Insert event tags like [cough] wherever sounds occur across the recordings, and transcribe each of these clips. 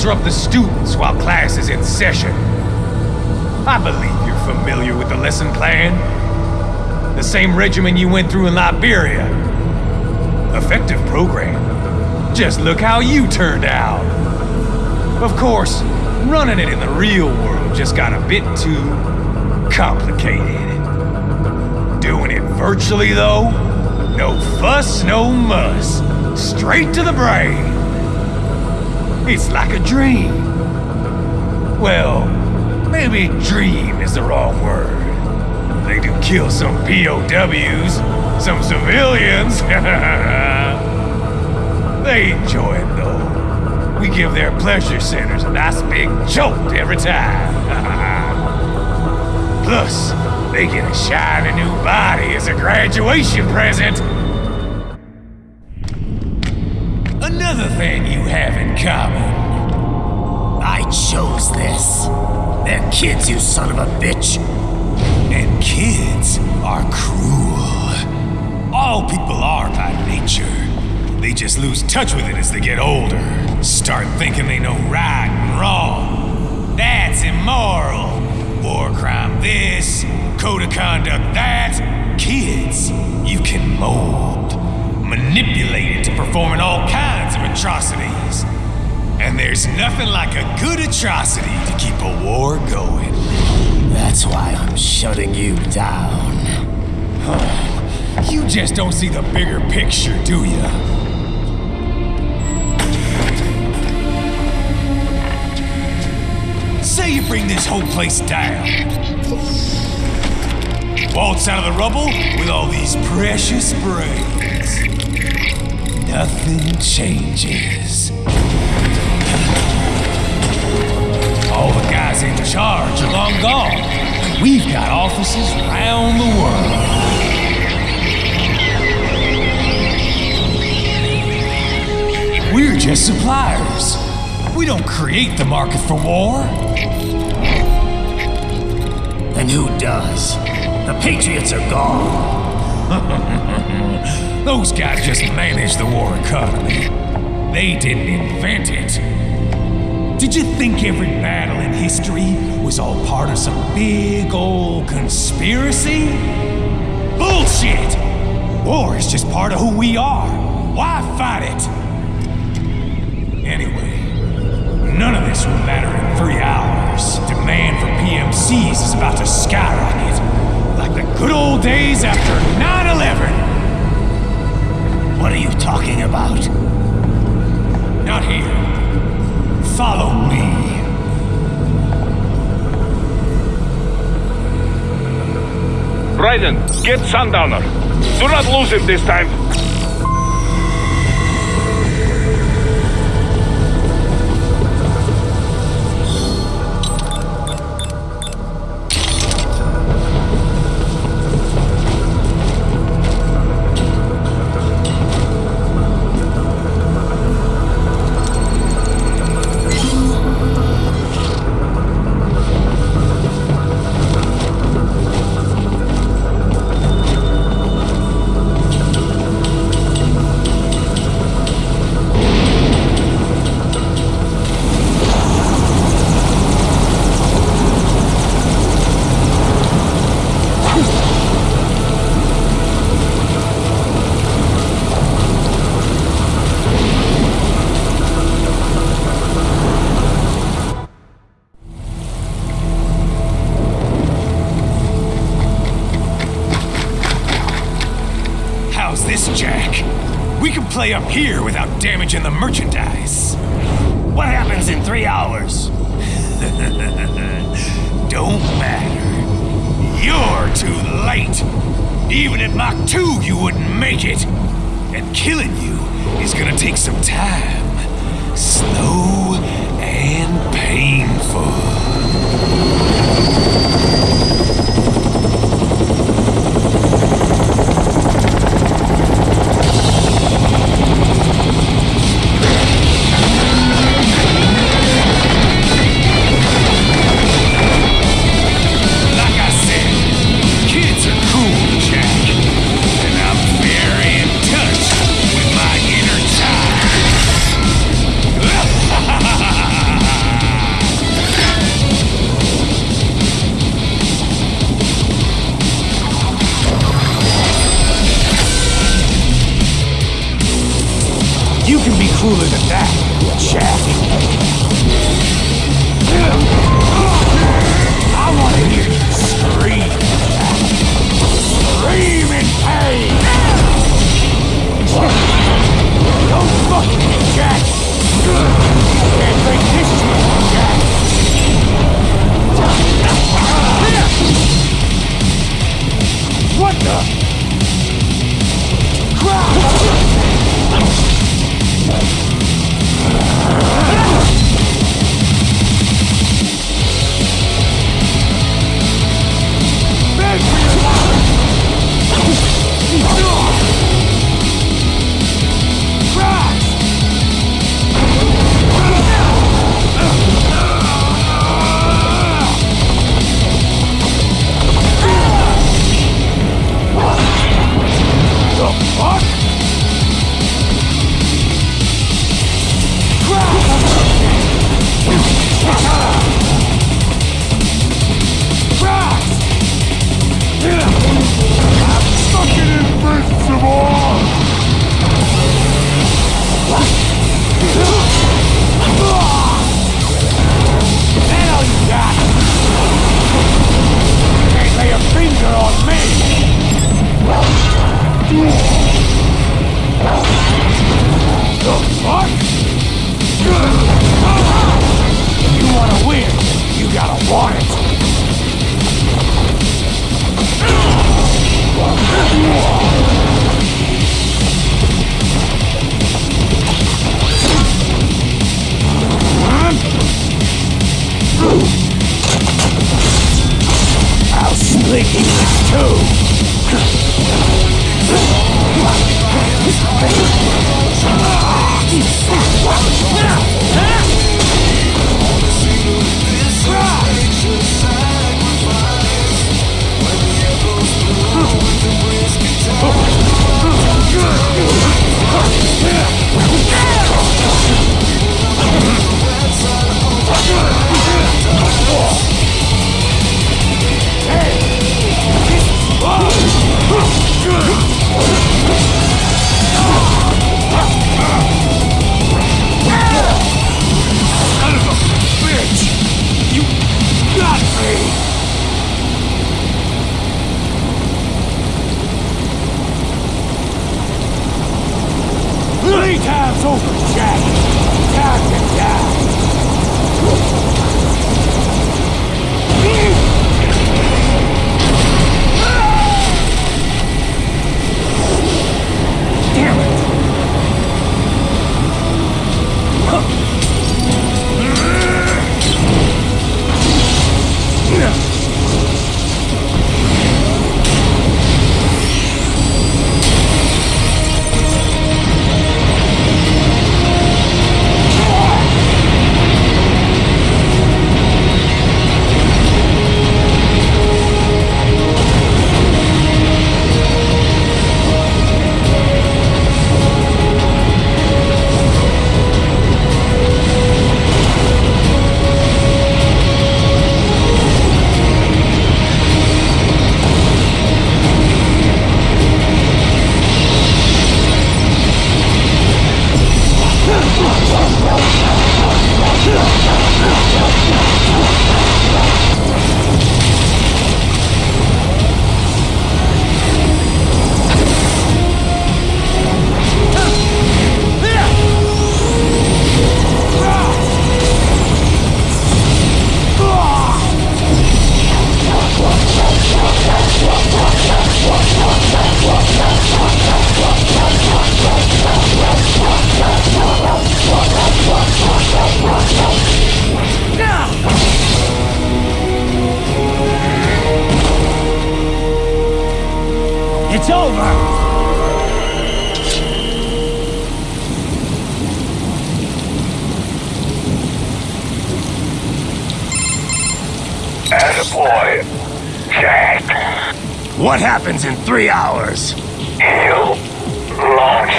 disrupt the students while class is in session. I believe you're familiar with the lesson plan. The same regimen you went through in Liberia. Effective program. Just look how you turned out. Of course, running it in the real world just got a bit too complicated. Doing it virtually, though, no fuss, no muss. Straight to the brain. It's like a dream. Well, maybe dream is the wrong word. They do kill some POWs, some civilians. [laughs] they enjoy it though. We give their pleasure centers a nice big jolt every time. [laughs] Plus, they get a shiny new body as a graduation present. Another thing you have in common. I chose this. They're kids, you son of a bitch. And kids are cruel. All people are by nature. They just lose touch with it as they get older. Start thinking they know right and wrong. That's immoral. War crime this, code of conduct that. Kids, you can mold, manipulate to performing all kinds of atrocities. And there's nothing like a good atrocity to keep a war going. That's why I'm shutting you down. [sighs] You just don't see the bigger picture, do you? Say you bring this whole place down. Waltz out of the rubble with all these precious brains. Nothing changes. All the guys in charge are long gone. We've got offices around the world. We're just suppliers. We don't create the market for war. And who does? The Patriots are gone. [laughs] Those guys just managed the war economy. They didn't invent it. Did you think every battle in history was all part of some big old conspiracy? Bullshit! War is just part of who we are. Why fight it? Anyway, none of this will matter in three hours. Talking about? Not here. Follow me. Raiden, get Sundowner. Do not lose him this time. Play up here without damaging the merchandise. What happens in three hours? [laughs] Don't matter. You're too late. Even at Mach 2, you wouldn't make it. And killing you is gonna take some time. Slow and painful. You can be cooler than that, Jack. I want to hear you scream. Scream in pain. Don't fuck me, Jack. Can't take this shit, Jack. What the? Gotta want it. It's over! Attaboy. Jack, What happens in three hours? he'll launch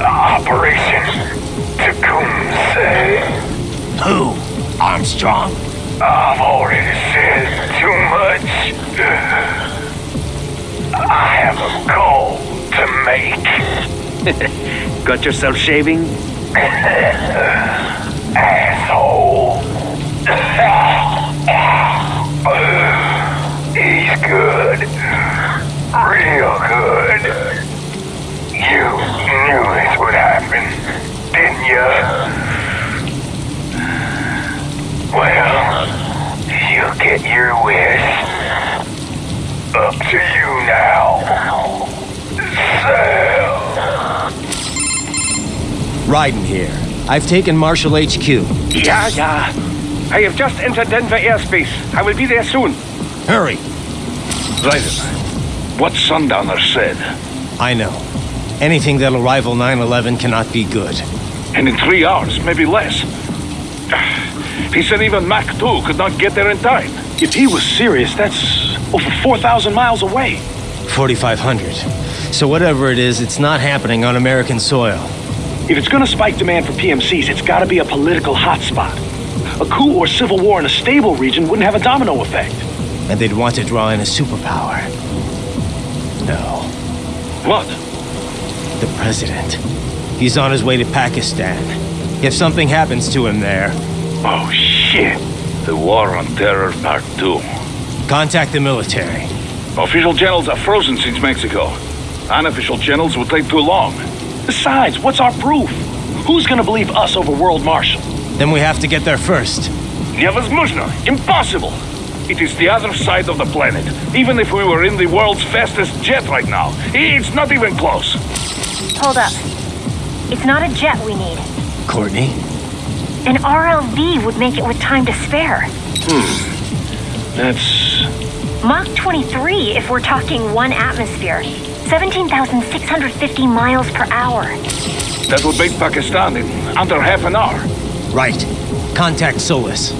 Operation Tecumseh. Who? Armstrong? I've already said too much. I have a call to make. [laughs] Got yourself shaving? Asshole. He's good. Real good. You knew this would happen, didn't you? Well, you get your wish. Up to you now. Sam. Raiden here. I've taken Marshal HQ. Yeah, yeah. I have just entered Denver airspace. I will be there soon. Hurry! Raiden, what Sundowner said. I know. Anything that'll rival 9-11 cannot be good. And in three hours, maybe less. [sighs] He said even Mach 2 could not get there in time. If he was serious, that's over 4,000 miles away. 4,500. So whatever it is, it's not happening on American soil. If it's gonna spike demand for PMCs, it's gotta be a political hotspot. A coup or civil war in a stable region wouldn't have a domino effect. And they'd want to draw in a superpower. No. What? The president. He's on his way to Pakistan. If something happens to him there, Oh, shit The War on Terror Part 2. contact the military. Official channels are frozen since Mexico. Unofficial channels would take too long. Besides, what's our proof? Who's gonna believe us over World Marshal? Then we have to get there first. Невозможно! Impossible! It is the other side of the planet. Even if we were in the world's fastest jet right now, it's not even close. Hold up. It's not a jet we need. Courtney? An RLV would make it with time to spare. Hmm. That's... Mach 23 if we're talking one atmosphere. 17,650 miles per hour. That would make Pakistan in under half an hour. Right. Contact Solis.